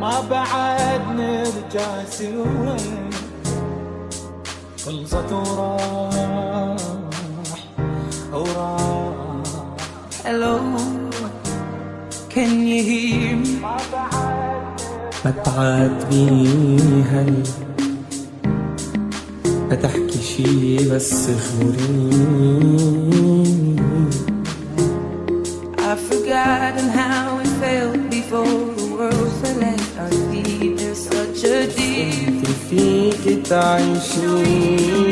ما بعد نرجع سوى خلصت وراح وراح. ألو كان يهيم بتعاد بيها بتحكي شي بس خورين 赞颂。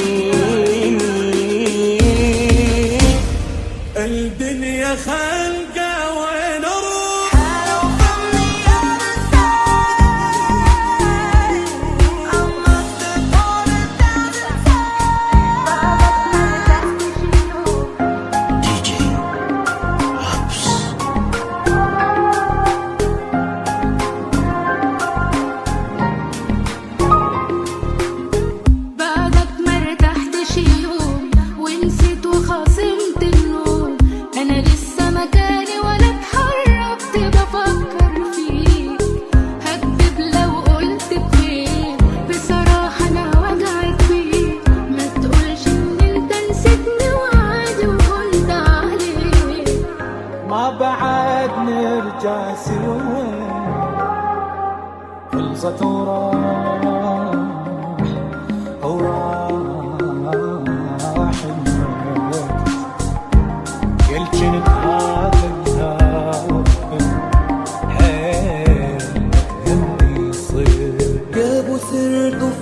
جاسر خلصت وراح وراح قلت جنت جابوا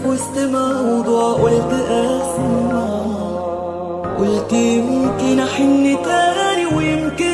وسط موضوع قلت اسمع قلت ممكن احن تاني ويمكن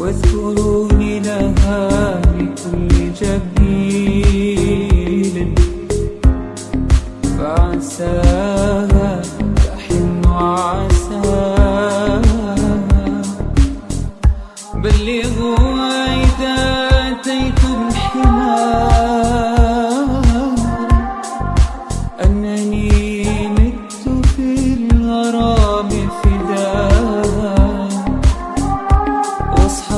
واذكروني لها بكل جميل. فعساها تحن عساها بلي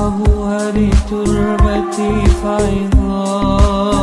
أبوها لتربتي فعظام